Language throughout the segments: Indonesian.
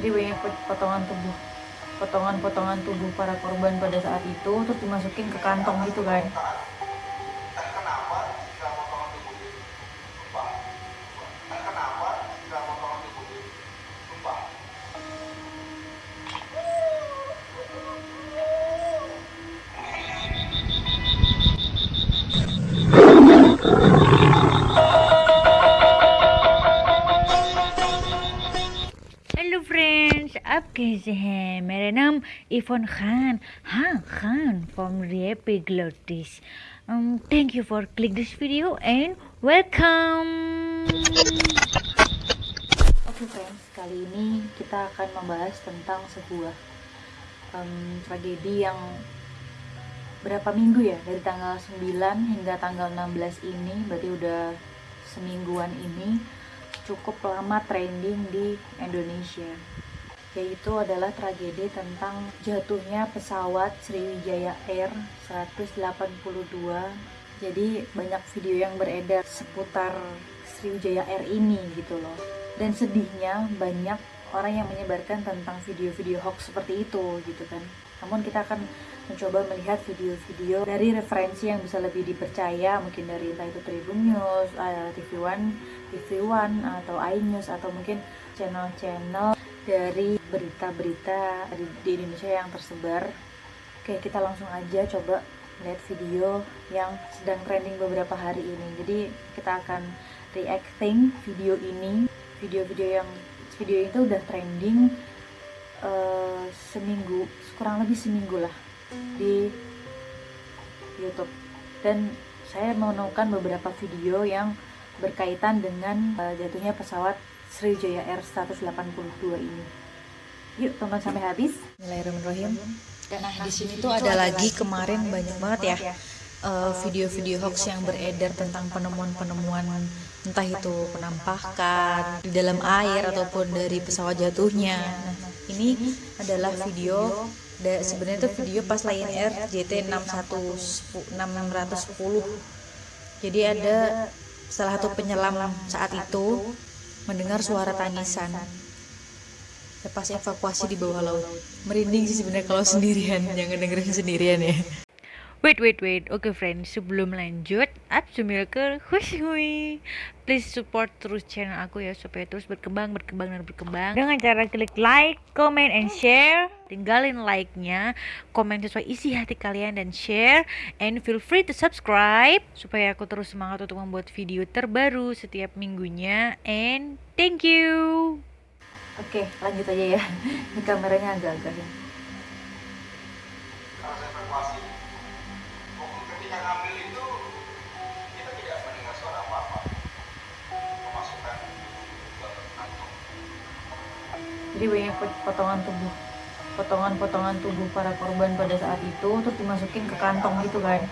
jadi banyak potongan tubuh potongan-potongan tubuh para korban pada saat itu terus dimasukin ke kantong gitu kan friends आप कैसे हैं मेरा नाम इरफान खान हाँ Khan from Repiglotis um, thank you for click this video and welcome Oke friends kali ini kita akan membahas tentang sebuah um, tragedi yang berapa minggu ya dari tanggal 9 hingga tanggal 16 ini berarti udah semingguan ini cukup lama trending di Indonesia yaitu adalah tragedi tentang jatuhnya pesawat Sriwijaya Air 182 jadi banyak video yang beredar seputar Sriwijaya Air ini gitu loh. Dan sedihnya banyak orang yang menyebarkan tentang video-video hoax seperti itu gitu kan. Namun kita akan mencoba melihat video-video dari referensi yang bisa lebih dipercaya mungkin dari entah itu Tribun News, uh, TV One, TV One atau iNews atau mungkin channel-channel dari berita-berita di, Indonesia yang tersebar. Oke, kita langsung aja coba lihat video yang sedang trending beberapa hari ini. Jadi kita akan reacting video ini, video-video yang video itu udah trending uh, seminggu, kurang lebih seminggu lah di YouTube dan saya menemukan beberapa video yang berkaitan dengan uh, jatuhnya pesawat Sriwijaya Air 182 ini. Yuk tonton sampai habis. Bismillahirrahmanirrahim. Nah di sini tuh ada lagi kemarin banyak banget ya video-video uh, hoax yang beredar tentang penemuan-penemuan entah itu penampakan di dalam air ataupun dari pesawat jatuhnya. Nah ini adalah video da, sebenarnya itu video pas Lion Air JT 610 jadi ada salah satu penyelam saat itu mendengar suara tangisan. Pas evakuasi di bawah laut. Merinding sih sebenarnya kalau sendirian jangan dengerin sendirian ya Wait, wait, wait. Oke, okay, friends. Sebelum lanjut, Absumilker, hui Please support terus channel aku ya supaya terus berkembang, berkembang dan berkembang. Dengan cara klik like, comment, and share. Tinggalin like-nya, komen sesuai isi hati kalian dan share. And feel free to subscribe supaya aku terus semangat untuk membuat video terbaru setiap minggunya. And thank you. Oke, okay, lanjut aja ya. Ini kameranya agak-agak ya. Jadi banyak potongan tubuh. Potongan-potongan tubuh para korban pada saat itu terus dimasukin ke kantong gitu kan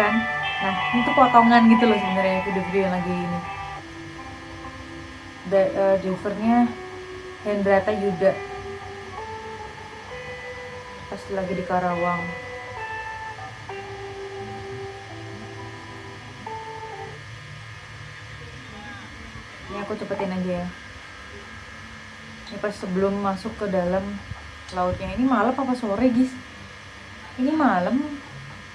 kan? Nah itu potongan gitu loh sebenarnya video-video yang lagi ini. Da, uh, drivernya Hendrata Yuda. Pas lagi di Karawang. Ini aku cepetin aja ya. Ini pas sebelum masuk ke dalam lautnya. Ini malam apa sore guys ini malam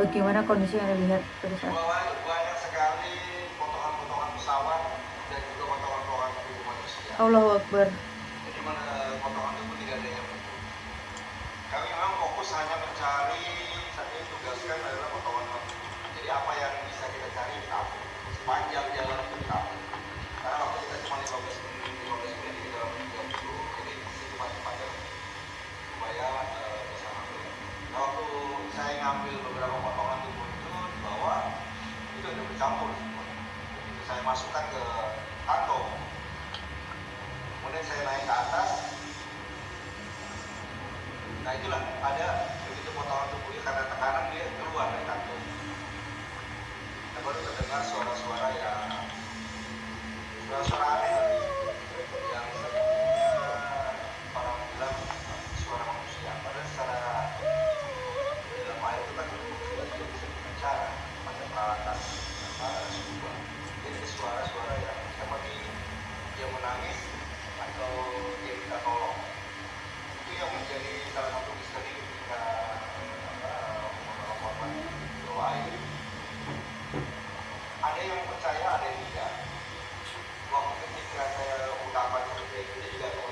bagaimana kondisi yang anda lihat pada saat banyak sekali potongan-potongan pesawat dan juga potongan-potongan tubuh manusia. Allah Akbar. Jadi mana eh, potongan tubuh tidak ada yang penting. kami memang fokus hanya mencari saat ini tugaskan adalah potongan tubuh jadi apa yang bisa kita cari kita ambil. Sepanjang jalan kita karena waktu kita cuma 15 menit 15 menit di dalam 30 jadi secepat-cepatnya supaya uh, eh, bisa ambil. Nah, waktu saya ngambil beberapa potongan tubuh itu bawah itu udah bercampur. Saya masukkan ke kantong. Kemudian saya naik ke atas. Nah itulah ada begitu potongan tubuhnya karena tekanan dia keluar dari kantong. Kita baru terdengar suara-suara yang suara-suara aneh yang sebenarnya orang bilang suara manusia padahal secara di dalam air itu kan sudah tidak bisa berbicara pakai peralatan apa scuba jadi ada suara-suara yang seperti dia menangis atau dia minta tolong itu yang menjadi salah satu misteri ketika korban air ada yang percaya ada yang tidak ketika saya ungkapan seperti itu juga ada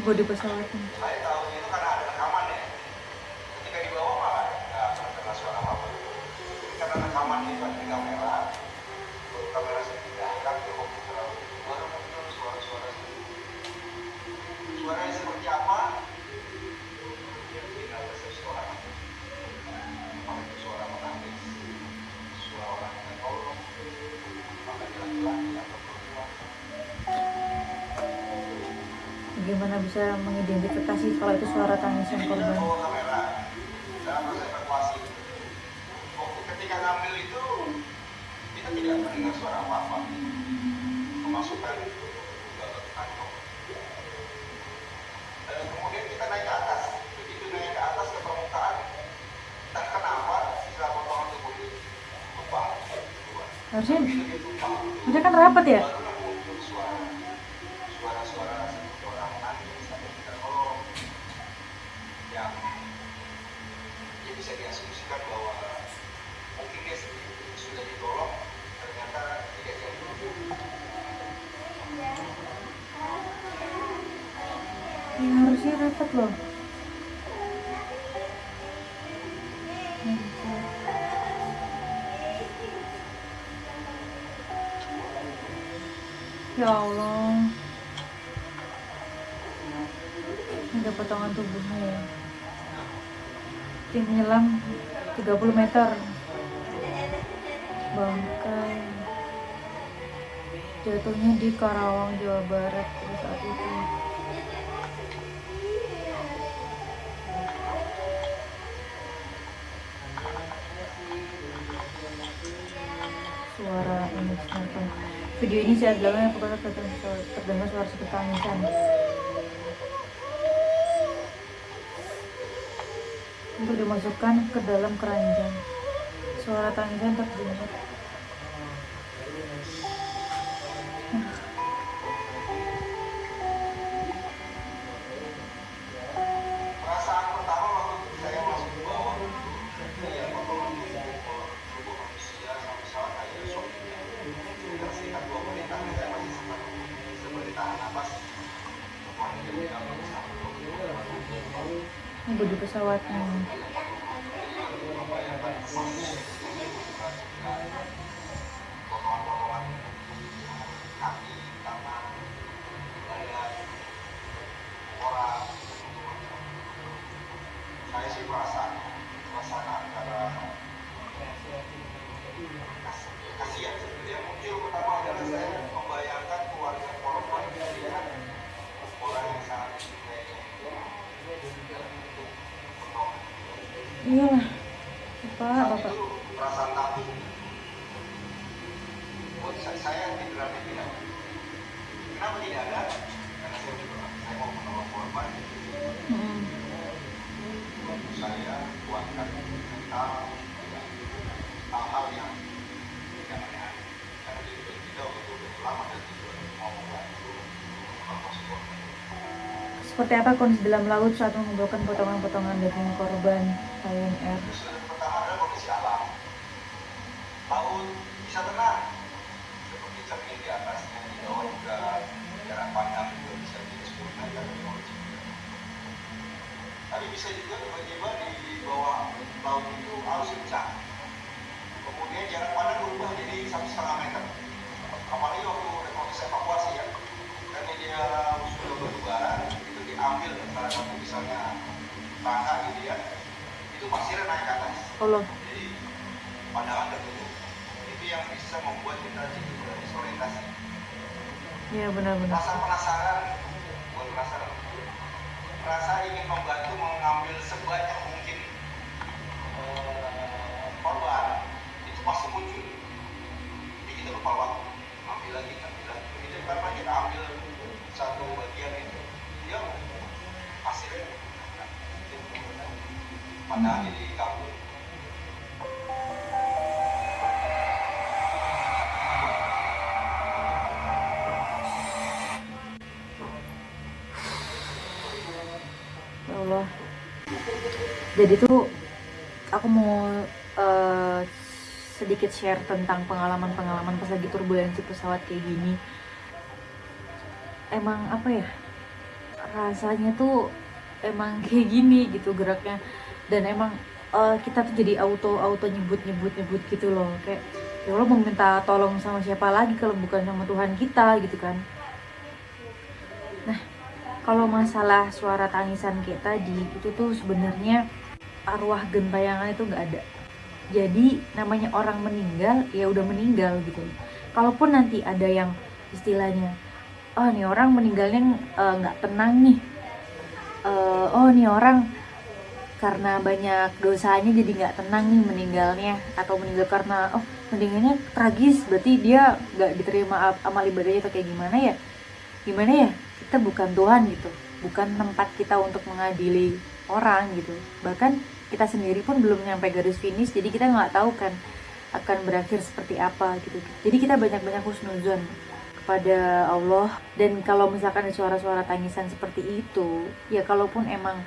bodi pesawatnya. saya tahu itu karena ada rekaman ya ketika di bawah malah nggak pernah dengar suara apa apa Jadi karena rekaman itu ada di kamera baru kamera saya pindahkan ke komputer baru muncul suara-suara itu suaranya seperti apa ya tinggal persepsi orang apakah itu suara menangis suara orang yang tolong apakah dia laki-laki atau perempuan Bagaimana bisa mengidentifikasi kalau itu suara tangisan korban? bawa kamera dalam proses evakuasi. Waktu ketika ngambil itu kita tidak mendengar suara apa-apa. Memasukkan itu ke kantong. Dan kemudian kita naik ke atas. Begitu naik ke atas ke permukaan, entah kenapa sisa tubuh itu tumpah. Harusnya, dia harusnya kan rapat ya? baru muncul suara suara-suara seperti orang nangis atau minta tolong yang ya bisa diasumsikan bahwa mungkin dia sendiri sudah ditolong ternyata tidak jadi Ya, harusnya rapat loh. Ya Allah. Ada potongan tubuhnya ya. Tim menyelam 30 meter. Bangkai. Jatuhnya di Karawang, Jawa Barat pada saat itu. Video ini saat dalamnya apakah terdengar suara seperti tangisan untuk dimasukkan ke dalam keranjang. Suara tangisan terdengar ini bodi pesawatnya potongan-potongan kaki, tangan, badan, orang. Saya sih merasa merasakan karena kas- kasihan sebenarnya muncul pertama adalah saya membayangkan keluarga korban dia orang yang sangat dicintai potongan iyalah bapak saat bapak itu perasaan takut buat saya, saya tidak tidak kenapa tidak ada karena saya udah bilang saya mau menolong korban Hmm. waktu saya kuatkan mental ya, hal-hal yang tidak aneh karena di hidup kita waktu itu udah lama dan tujuan mau membantu evakuasi korban seperti apa kondisi dalam laut saat mengumpulkan potongan-potongan daging korban Lion Air bisa tenang, seperti cermin di atasnya, di bawah juga jarak pandang juga bisa di 10 meter di bawah juga. Tapi bisa juga tiba-tiba di bawah laut cincang. Kemudian jarak pandang berubah jadi satu setengah meter. Apalagi waktu ada proses evakuasi karena dia sudah berlebaran, itu diambil salah satu misalnya tangga gitu ya, itu pasirnya naik ke atas. Allah Jadi pandangan tertutup. Itu yang bisa membuat kita jadi disorientasi. ya benar-benar Rasa penasaran, bukan penasaran, rasa ingin membantu mengambil sebanyak mungkin eh, korban itu pasti muncul. Jadi kita lupa waktu, ambil lagi, ambil lagi. Karena kita ambil satu bagian itu, dia hasilnya ya Allah. Jadi tuh aku mau eh, sedikit share tentang pengalaman-pengalaman pas lagi turbulensi pesawat kayak gini. Emang apa ya? Rasanya tuh emang kayak gini gitu geraknya dan emang eh, kita tuh jadi auto auto nyebut nyebut nyebut gitu loh. Kayak ya Allah mau minta tolong sama siapa lagi kalau bukan sama Tuhan kita gitu kan. Kalau masalah suara tangisan kayak tadi itu tuh sebenarnya arwah gentayangan itu nggak ada. Jadi namanya orang meninggal ya udah meninggal gitu. Kalaupun nanti ada yang istilahnya oh nih orang meninggalnya eh, nggak tenang nih. Eh, oh nih orang karena banyak dosanya jadi nggak tenang nih meninggalnya. Atau meninggal karena oh meninggalnya tragis berarti dia nggak diterima am- amal ibadahnya atau kayak gimana ya? Gimana ya? Kita bukan Tuhan gitu. Bukan tempat kita untuk mengadili orang gitu. Bahkan kita sendiri pun belum nyampe garis finish jadi kita nggak tahu kan akan berakhir seperti apa gitu. Jadi kita banyak-banyak husnuzon kepada Allah. Dan kalau misalkan suara-suara tangisan seperti itu ya kalaupun emang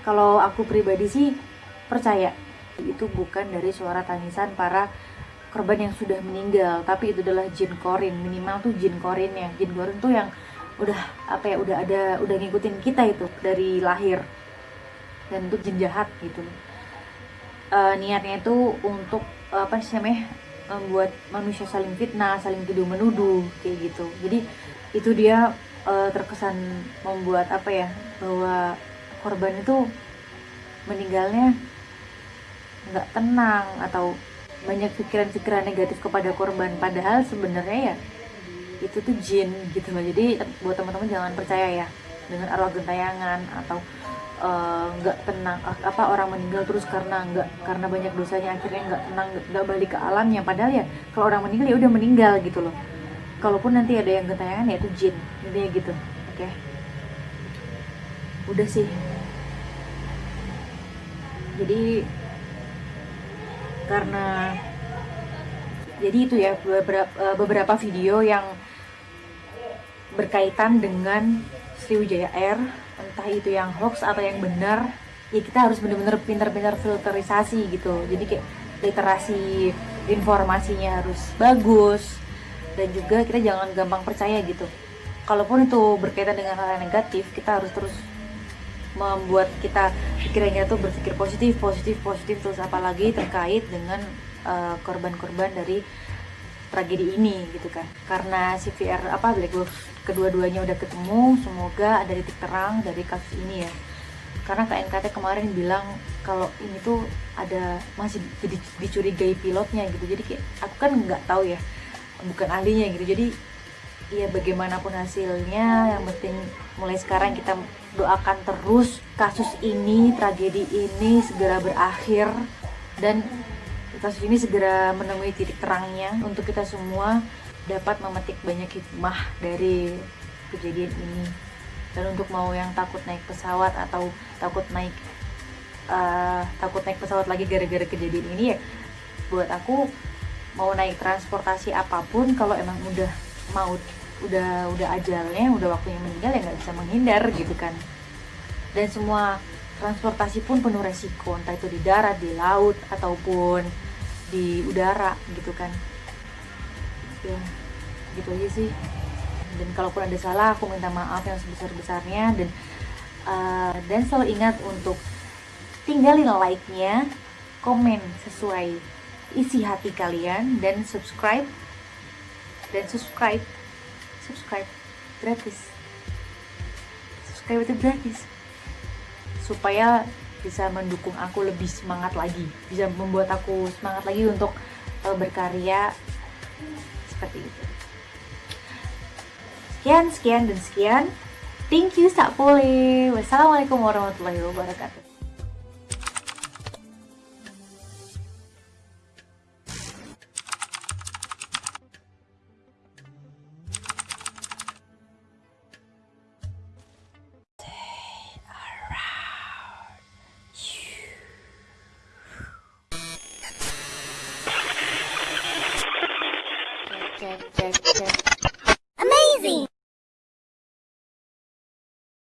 kalau aku pribadi sih percaya. Itu bukan dari suara tangisan para korban yang sudah meninggal tapi itu adalah jin korin. Minimal tuh jin korinnya jin korin tuh yang udah apa ya udah ada udah ngikutin kita itu dari lahir. Dan itu jin jahat gitu. Eh, niatnya itu untuk apa sih namanya membuat manusia saling fitnah saling tuduh menuduh kayak gitu. Jadi itu dia eh, terkesan membuat apa ya bahwa korban itu meninggalnya nggak tenang atau banyak pikiran-pikiran negatif kepada korban. Padahal sebenarnya ya itu tuh jin gitu loh. Jadi buat teman-teman jangan percaya ya dengan arwah gentayangan atau eh, nggak tenang ah, apa orang meninggal terus karena nggak karena banyak dosanya akhirnya nggak tenang nggak- balik ke alamnya. Padahal ya kalau orang meninggal ya udah meninggal gitu loh. Kalaupun nanti ada yang gentayangan ya itu jin intinya gitu. Oke? Udah sih jadi karena jadi itu ya beberapa eh, beberapa video yang berkaitan dengan Sriwijaya Air entah itu yang hoax atau yang benar ya kita harus benar-benar pintar-pintar filterisasi gitu. Jadi kayak literasi informasinya harus bagus dan juga kita jangan gampang percaya gitu. Kalaupun itu berkaitan dengan hal yang negatif kita harus terus membuat kita pikirannya tuh berpikir positif positif positif terus apalagi terkait dengan eh, korban-korban dari tragedi ini gitu kan. Karena CVR apa black box kedua-duanya udah ketemu semoga ada titik terang dari kasus ini ya. Karena KNKT kemarin bilang kalau ini tuh ada masih dicurigai pilotnya gitu. Jadi kayak aku kan nggak tahu ya bukan ahlinya gitu. Jadi ya bagaimanapun hasilnya yang penting mulai sekarang kita doakan terus kasus ini tragedi ini segera berakhir. Dan kasus ini segera menemui titik terangnya untuk kita semua dapat memetik banyak hikmah dari kejadian ini. Dan untuk mau yang takut naik pesawat atau takut naik eh, takut naik pesawat lagi gara-gara kejadian ini ya buat aku mau naik transportasi apa pun kalau emang udah mau udah udah ajalnya udah waktunya meninggal ya nggak bisa menghindar gitu kan. Dan semua transportasi pun penuh resiko entah itu di darat di laut ataupun di udara gitu kan. Ya gitu aja sih. Dan kalaupun ada salah aku minta maaf yang sebesar besarnya dan eh, dan selalu ingat untuk tinggalin like-nya, komen sesuai isi hati kalian dan subscribe dan subscribe subscribe. Gratis. Subscribe itu gratis. Supaya bisa mendukung aku lebih semangat lagi. Bisa membuat aku semangat lagi untuk uh, berkarya seperti itu. Sekian sekian dan sekian. Thank you Sakpole wassalamualaikum warahmatullahi wabarakatuh